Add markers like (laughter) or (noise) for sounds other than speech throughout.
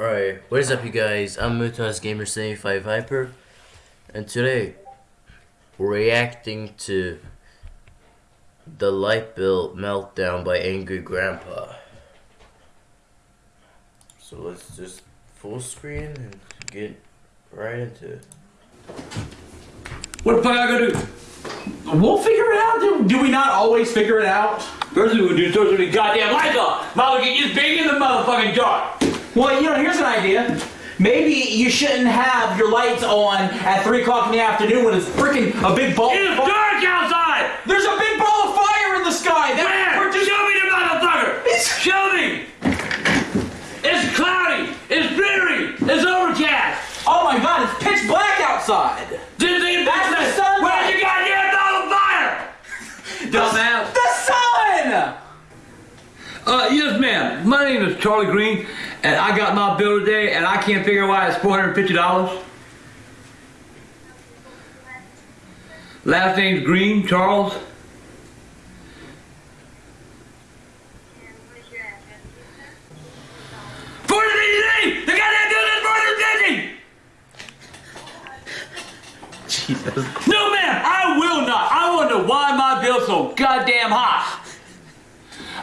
Alright, what is up you guys? I'm Mutas Gamer 75 Hyper and today we're reacting to the light bill meltdown by Angry Grandpa. So let's just full screen and get right into it. What the fuck I gonna do? We'll figure it out. Do, we not always figure it out? First thing we do is turn the goddamn lights off. Mama get you big in the motherfucking dark. Well, you know, here's an idea. Maybe you shouldn't have your lights on at 3 o'clock in the afternoon when it's freaking a big ball. It's dark outside! There's a big ball of fire in the sky. That, Where? we're just- Show me the motherfucker! (laughs) Show me! It's cloudy! It's dreary! It's overcast! oh my god, it's pitch black outside. Didn't think That's the sunlight. Where's your goddamn ball of fire? Dumbass. The sun! Uh, yes, ma'am. My name is Charlie Green, and I got my bill today, and I can't figure out why it's $450. Last name's Green, Charles. Four fifty! The goddamn bill is four fifty! Jesus. No, ma'am, I will not. I wonder why my bill's so goddamn high.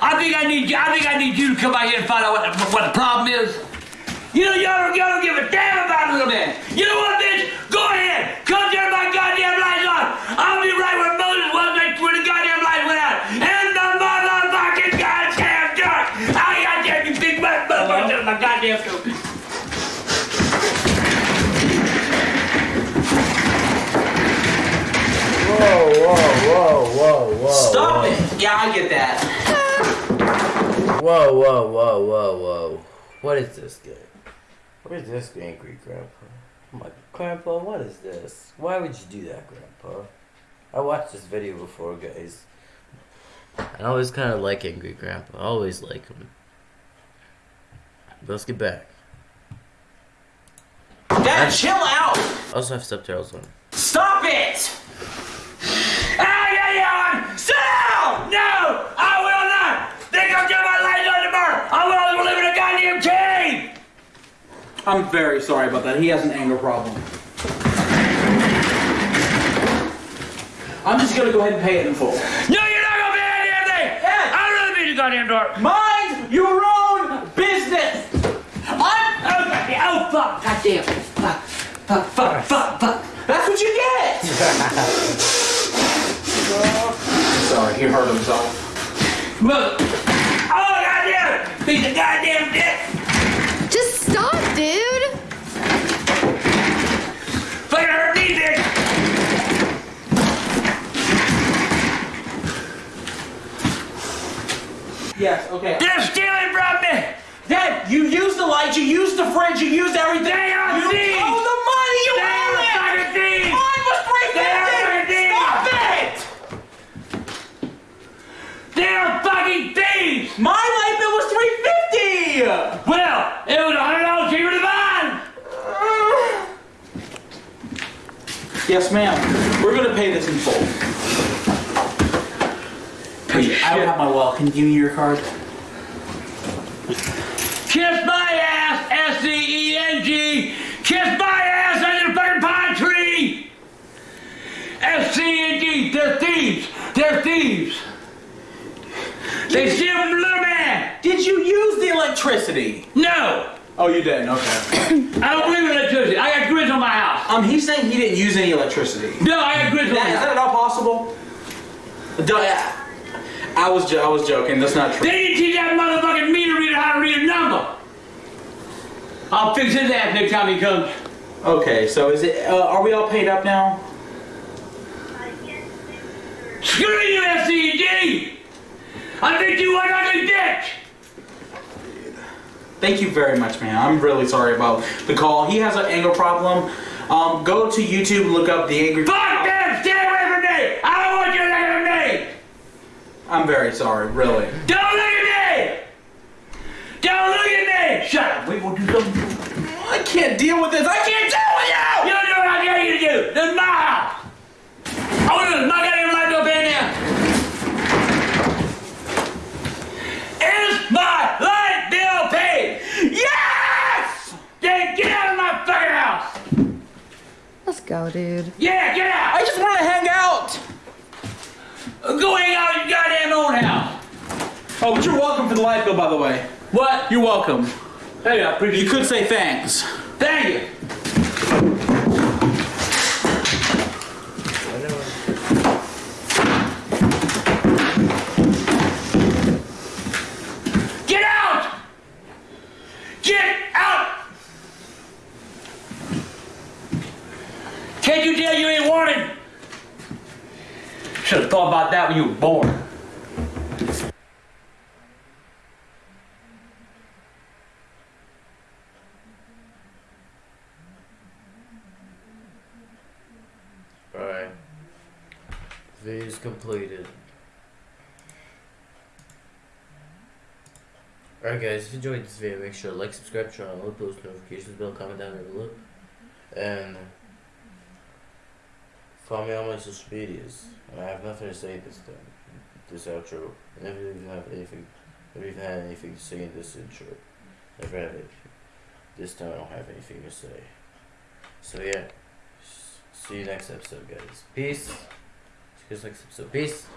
I think I need you. I think I need you to come out here and find out what the, what the problem is. You know, y'all don't, y'all don't give a damn about little man. You know what, bitch? Go ahead. Come turn my goddamn lights on. I'll be right where Moses was when when the goddamn lights went out. And the motherfucking goddamn dark. I goddamn you big motherfucker. My goddamn door. Whoa, whoa, whoa, whoa, whoa. Stop whoa. it. Yeah, I get that. Whoa, whoa, whoa, whoa, whoa. What is this game? What is this angry grandpa? I'm like, Grandpa, what is this? Why would you do that, Grandpa? I watched this video before, guys. I always kind of like angry grandpa. I always like him. But let's get back. Dad, chill out. I also have subtitles on. Stop it. Ah, yeah, yeah, sit down! No, I will not! Think I'll get my lights on tomorrow! I will live in a goddamn cave! I'm very sorry about that. He has an anger problem. I'm just gonna go ahead and pay it in full. No, you're not gonna pay any damn thing! Yes. I really mean the goddamn door. Mind your own business. I'm. Oh, goddamn, oh, fuck, goddamn. Fuck, fuck, fuck, fuck, fuck. That's what you get. (laughs) Sorry, he hurt himself. Look! Oh, goddamn! Piece of goddamn dick! Just stop, dude. Fucking hurt me, bitch! Yes. Okay. They're stealing from me! Dad, you used the light. You used the fridge. You used everything. They are you thieves. owe the money. You They owe are it. fucking thieves. Mine was three They are fucking Stop it. They're fucking thieves! My light bill was three fifty. Well, it was a hundred dollars cheaper than mine! Yes, ma'am. We're gonna pay this in full. I don't have my wallet. Can you give me your card? Kiss my ass, SCE&G! Kiss my ass under the fucking pine tree! SCE&G, they're thieves! They're thieves! They steal from little man! Did you use the electricity? No! Oh, you didn't. Okay. (coughs) I don't believe in electricity. I got grids on my house. Um, he's saying he didn't use any electricity. No, I got grids on my That, is that at all possible? Don't- I was I was joking. That's not true. They didn't teach that motherfucking meter reader how to read a number! I'll fix his ass next time he comes. Okay, so is it? Uh, are we all paid up now? Screw you, S-C-E-G! I think you are one ugly bitch! Thank you very much, man. I'm really sorry about the call. He has an anger problem. Um, go to YouTube and look up the angry. Fuck I'm very sorry, really. Don't look at me! Don't look at me! Shut up, we will do something. I can't deal with this. I can't deal with you! You don't do what I dare you to do. This is my house. I want to knock out your light bulb in here. Is my light bill paid? Yes! Then get out of my fucking house! Let's go, dude. Yeah, get out! I just want to hang out! Go hang out in your goddamn own house. Oh, but you're welcome for the light bill, by the way. What? You're welcome. Hey, I appreciate You could say thanks. Thank you. I know. Get out! Get out! Can't you tell you ain't wanted? Should have thought about that when you were born. Alright. Is completed. Alright guys, if you enjoyed this video, make sure to like, subscribe, turn on all post notifications bell, comment down below. And follow me on my social medias. And I have nothing to say this time. This outro. I never even have anything never even had anything to say in this intro. Never had it. This time I don't have anything to say. So yeah. See you next episode, guys. Peace. See you next episode. Peace.